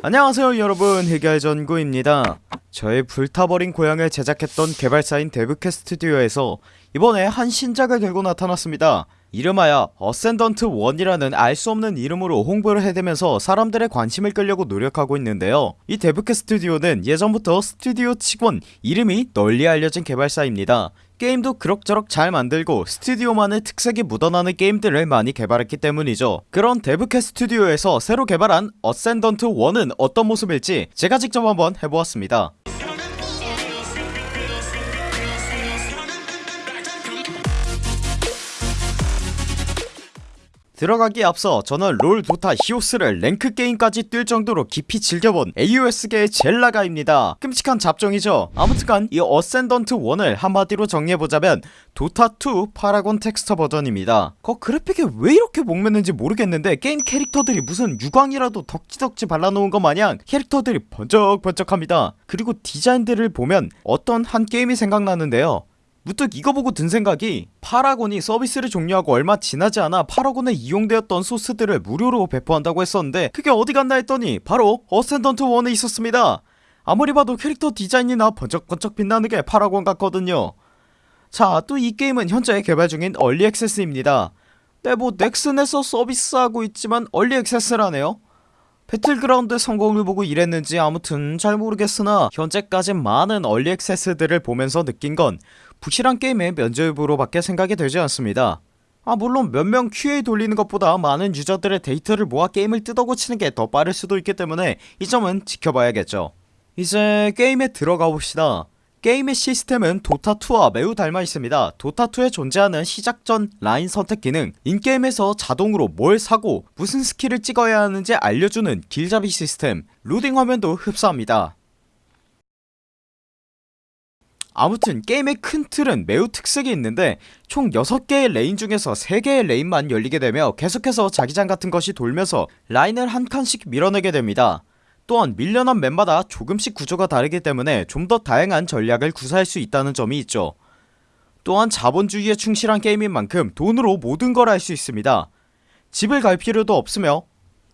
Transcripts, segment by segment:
안녕하세요 여러분. 해결전구입니다. 저의 불타버린 고향을 제작했던 개발사인 데브캣 스튜디오에서 이번에 한 신작을 들고 나타났습니다. 이름하여 어센던트 1이라는 알 수 없는 이름으로 홍보를 해대면서 사람들의 관심을 끌려고 노력하고 있는데요. 이 데브캣 스튜디오는 예전부터 스튜디오 직원 이름이 널리 알려진 개발사입니다 게임도 그럭저럭 잘 만들고 스튜디오만의 특색이 묻어나는 게임들을 많이 개발했기 때문이죠. 그런 데브캣 스튜디오에서 새로 개발한 어센던트 1은 어떤 모습일지 제가 직접 한번 해보았습니다 들어가기에 앞서 저는 롤 도타 히오스를 랭크 게임까지 뛸 정도로 깊이 즐겨본 AOS계의 젤나가입니다. 끔찍한 잡종이죠. 아무튼간 이 어센던트 1을 한마디로 정리해보자면 도타2 파라곤 텍스처 버전입니다. 그 그래픽에 왜 이렇게 목매는지 모르겠는데 게임 캐릭터들이 무슨 유광이라도 덕지덕지 발라놓은 것 마냥 캐릭터들이 번쩍번쩍합니다. 그리고 디자인들을 보면 어떤 한 게임이 생각나는데요 문득 이거 보고 든 생각이 파라곤이 서비스를 종료하고 얼마 지나지 않아 파라곤에 이용되었던 소스들을 무료로 배포한다고 했었는데 그게 어디 갔나 했더니 바로 어센던트 1에 있었습니다. 아무리 봐도 캐릭터 디자인이나 번쩍번쩍 빛나는 게 파라곤 같거든요. 자 또 이 게임은 현재 개발 중인 early access입니다. 네뭐 넥슨에서 서비스하고 있지만 early access라네요 배틀그라운드 성공을 보고 이랬는지 아무튼 잘 모르겠으나 현재까지 많은 early access들을 보면서 느낀 건 부실한 게임의 면죄부로 밖에 생각이 되지 않습니다. 아 물론 몇 명 QA 돌리는 것보다 많은 유저들의 데이터를 모아 게임을 뜯어고치는 게 더 빠를 수도 있기 때문에 이 점은 지켜봐야겠죠. 이제 게임에 들어가 봅시다 게임의 시스템은 도타2와 매우 닮아 있습니다. 도타2에 존재하는 시작전 라인 선택 기능 in-game에서 자동으로 뭘 사고 무슨 스킬을 찍어야 하는지 알려주는 길잡이 시스템 로딩 화면도 흡사합니다. 아무튼 게임의 큰 틀은 매우 특색이 있는데 총 6개의 lane 중에서 3개의 lane만 열리게 되며 계속해서 자기장 같은 것이 돌면서 라인을 한 칸씩 밀어내게 됩니다 또한 밀려난 맵마다 조금씩 구조가 다르기 때문에 좀 더 다양한 전략을 구사할 수 있다는 점이 있죠. 또한 자본주의에 충실한 게임인 만큼 돈으로 모든 걸 할 수 있습니다. 집을 갈 필요도 없으며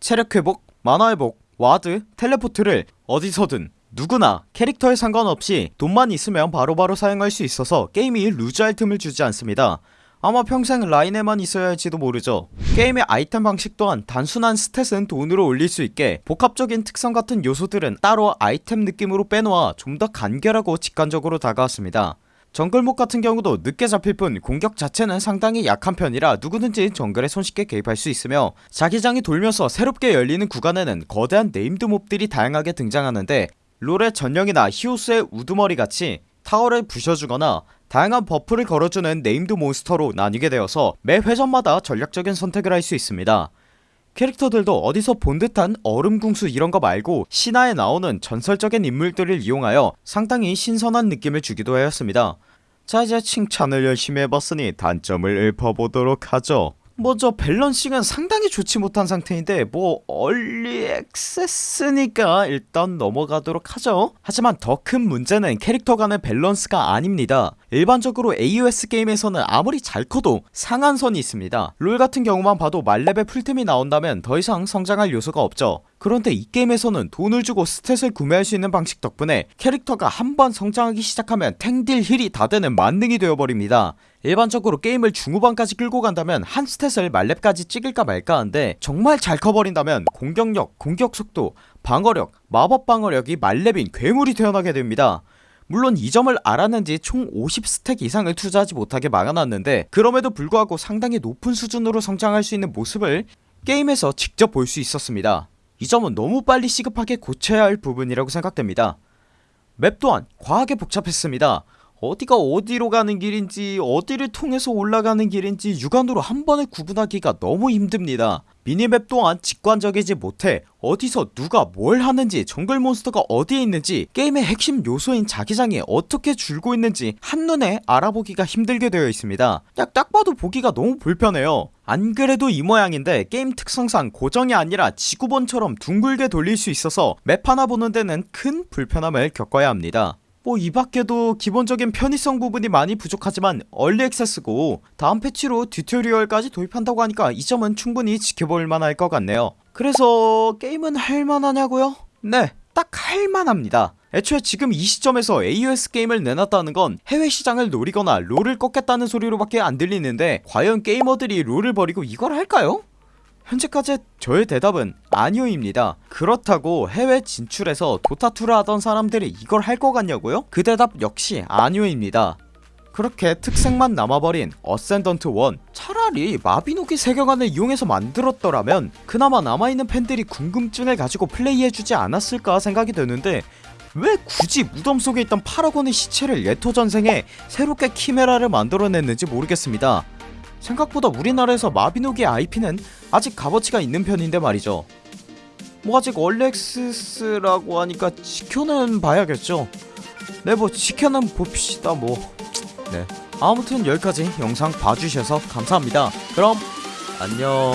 체력 회복, 마나 회복, ward, teleport를 어디서든 누구나 캐릭터에 상관없이 돈만 있으면 바로바로 바로 사용할 수 있어서 게임이 loose할 틈을 주지 않습니다 아마 평생 라인에만 있어야 할지도 모르죠. 게임의 아이템 방식 또한 단순한 stat은 돈으로 올릴 수 있게 복합적인 특성 같은 요소들은 따로 아이템 느낌으로 빼놓아 좀 더 간결하고 직관적으로 다가왔습니다. 정글mob 같은 경우도 늦게 잡힐 뿐 공격 자체는 상당히 약한 편이라 누구든지 정글에 손쉽게 개입할 수 있으며 자기장이 돌면서 새롭게 열리는 구간에는 거대한 named mob들이 다양하게 등장하는데 롤의 전령이나 히오스의 우두머리같이 타워를 부셔주거나 다양한 buff를 걸어주는 named 몬스터로 나뉘게 되어서 매 회전마다 전략적인 선택을 할 수 있습니다. 캐릭터들도 어디서 본 듯한 얼음궁수 이런거 말고 신화에 나오는 전설적인 인물들을 이용하여 상당히 신선한 느낌을 주기도 하였습니다. 자 이제 칭찬을 열심히 해봤으니 단점을 읊어보도록 하죠 먼저 balancing은 상당히 좋지 못한 상태인데 뭐 early access니까 일단 넘어가도록 하죠. 하지만 더 큰 문제는 캐릭터 간의 밸런스가 아닙니다. 일반적으로 AOS 게임에서는 아무리 잘 커도 상한선이 있습니다. 롤 같은 경우만 봐도 만렙의 풀템이 나온다면 더 이상 성장할 요소가 없죠 그런데 이 게임에서는 돈을 주고 stat을 구매할 수 있는 방식 덕분에 캐릭터가 한 번 성장하기 시작하면 탱딜 heal이 다 되는 만능이 되어버립니다. 일반적으로 게임을 중후반까지 끌고 간다면 한 stat을 만렙까지 찍을까 말까 한데 정말 잘 커버린다면 공격력, 공격속도, 방어력, 마법 방어력이 만렙인 괴물이 태어나게 됩니다. 물론 이 점을 알았는지 총 50stack 이상을 투자하지 못하게 막아놨는데 그럼에도 불구하고 상당히 높은 수준으로 성장할 수 있는 모습을 게임에서 직접 볼 수 있었습니다 이 점은 너무 빨리 시급하게 고쳐야 할 부분이라고 생각됩니다. 맵 또한 과하게 복잡했습니다 어디가 어디로 가는 길인지 어디를 통해서 올라가는 길인지 육안으로 한 번에 구분하기가 너무 힘듭니다. minimap 또한 직관적이지 못해 어디서 누가 뭘 하는지 정글 몬스터가 어디에 있는지 게임의 핵심 요소인 자기장이 어떻게 줄고 있는지 한눈에 알아보기가 힘들게 되어 있습니다. 야, 딱 봐도 보기가 너무 불편해요. 안 그래도 이 모양인데 게임 특성상 고정이 아니라 지구본처럼 둥글게 돌릴 수 있어서 맵 하나 보는 데는 큰 불편함을 겪어야 합니다 뭐 이밖에도 기본적인 편의성 부분이 많이 부족하지만 얼리 액세스고 다음 패치로 튜토리얼까지 도입한다고 하니까 이 점은 충분히 지켜볼 만할 것 같네요 그래서 게임은 할만하냐고요? 네, 딱 할만합니다. 애초에 지금 이 시점에서 AOS 게임을 내놨다는 건 해외 시장을 노리거나 롤을 꺾겠다는 소리로밖에 안 들리는데 과연 게이머들이 롤을 버리고 이걸 할까요? 현재까지 저의 대답은 아니오입니다. 그렇다고 해외 진출해서 도타2를 하던 사람들이 이걸 할 것 같냐고요? 그 대답 역시 아니오입니다. 그렇게 특색만 남아버린 어센던트 1 차라리 마비노기 세계관을 이용해서 만들었더라면 그나마 남아있는 팬들이 궁금증을 가지고 플레이해주지 않았을까 생각이 드는데 왜 굳이 무덤 속에 있던 파라곤의 시체를 예토전생에 새롭게 키메라를 만들어냈는지 모르겠습니다 생각보다 우리나라에서 마비노기의 IP는 아직 값어치가 있는 편인데 말이죠 뭐 아직 얼렉스스라고 하니까 지켜는 봐야겠죠 네 뭐 지켜는 봅시다 뭐 네. 아무튼 여기까지 영상 봐주셔서 감사합니다. 그럼 안녕.